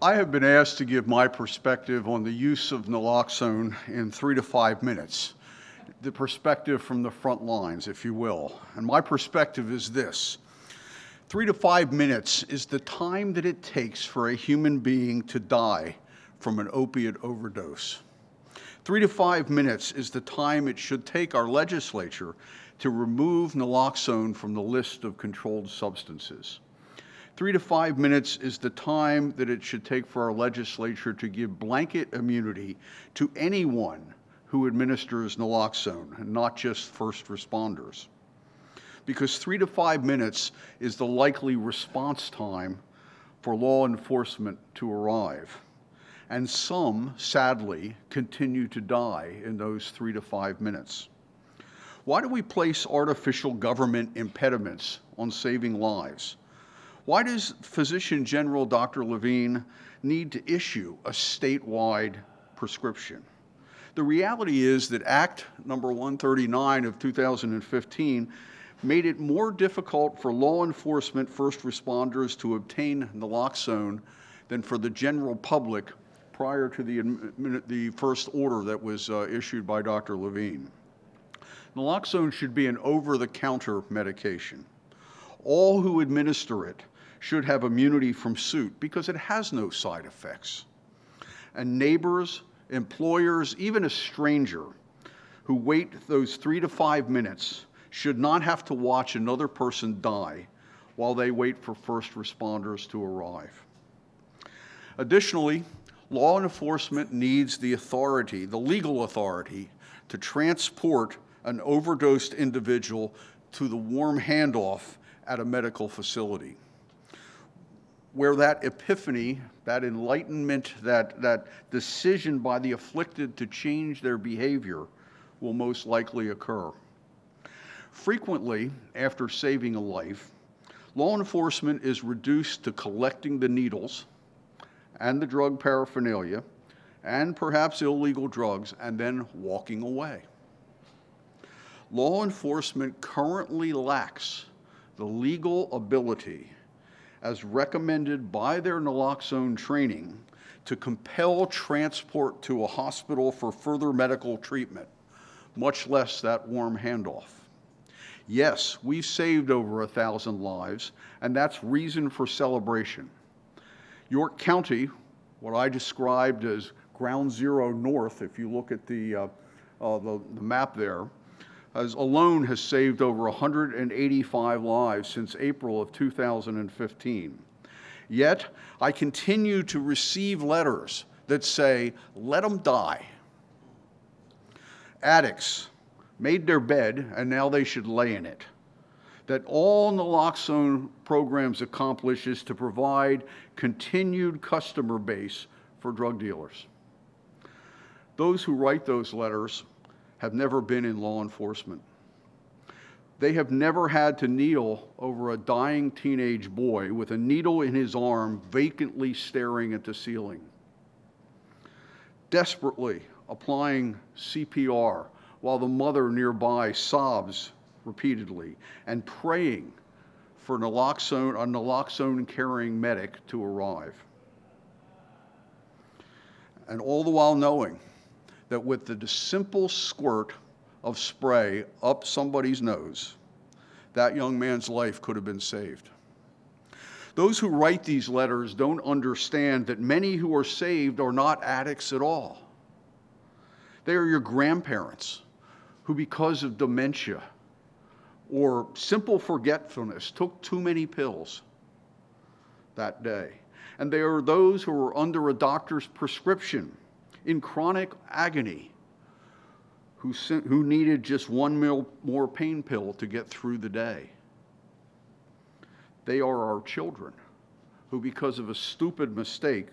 I have been asked to give my perspective on the use of naloxone in three to five minutes, the perspective from the front lines, if you will. And my perspective is this. Three to five minutes is the time that it takes for a human being to die from an opiate overdose. Three to five minutes is the time it should take our legislature to remove naloxone from the list of controlled substances. Three to five minutes is the time that it should take for our legislature to give blanket immunity to anyone who administers naloxone, not just first responders. Because three to five minutes is the likely response time for law enforcement to arrive. And some, sadly, continue to die in those three to five minutes. Why do we place artificial government impediments on saving lives? Why does Physician General Dr. Levine need to issue a statewide prescription? The reality is that Act number 139 of 2015 made it more difficult for law enforcement first responders to obtain naloxone than for the general public prior to the, the first order that was uh, issued by Dr. Levine. Naloxone should be an over-the-counter medication. All who administer it should have immunity from suit because it has no side effects. And neighbors, employers, even a stranger who wait those three to five minutes should not have to watch another person die while they wait for first responders to arrive. Additionally, law enforcement needs the authority, the legal authority, to transport an overdosed individual to the warm handoff at a medical facility where that epiphany, that enlightenment, that, that decision by the afflicted to change their behavior will most likely occur. Frequently, after saving a life, law enforcement is reduced to collecting the needles and the drug paraphernalia and perhaps illegal drugs and then walking away. Law enforcement currently lacks the legal ability as recommended by their naloxone training to compel transport to a hospital for further medical treatment, much less that warm handoff. Yes, we've saved over a thousand lives, and that's reason for celebration. York County, what I described as ground zero north, if you look at the, uh, uh, the, the map there, has alone has saved over 185 lives since April of 2015. Yet, I continue to receive letters that say, let them die. Addicts made their bed and now they should lay in it. That all naloxone programs accomplish is to provide continued customer base for drug dealers. Those who write those letters have never been in law enforcement. They have never had to kneel over a dying teenage boy with a needle in his arm vacantly staring at the ceiling. Desperately applying CPR while the mother nearby sobs repeatedly and praying for naloxone, a naloxone carrying medic to arrive. And all the while knowing that with the simple squirt of spray up somebody's nose, that young man's life could have been saved. Those who write these letters don't understand that many who are saved are not addicts at all. They are your grandparents who, because of dementia or simple forgetfulness, took too many pills that day. And they are those who are under a doctor's prescription in chronic agony who, sent, who needed just one more pain pill to get through the day. They are our children who, because of a stupid mistake,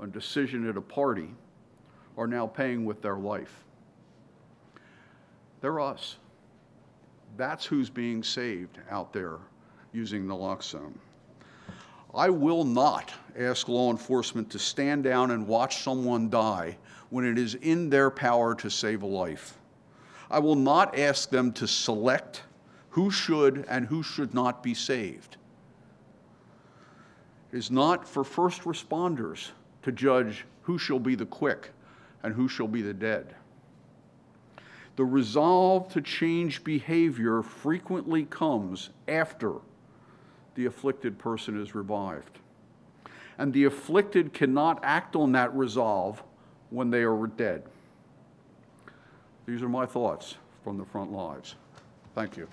a decision at a party, are now paying with their life. They're us. That's who's being saved out there using naloxone. I will not ask law enforcement to stand down and watch someone die when it is in their power to save a life. I will not ask them to select who should and who should not be saved. It is not for first responders to judge who shall be the quick and who shall be the dead. The resolve to change behavior frequently comes after the afflicted person is revived. And the afflicted cannot act on that resolve when they are dead. These are my thoughts from the front lives. Thank you.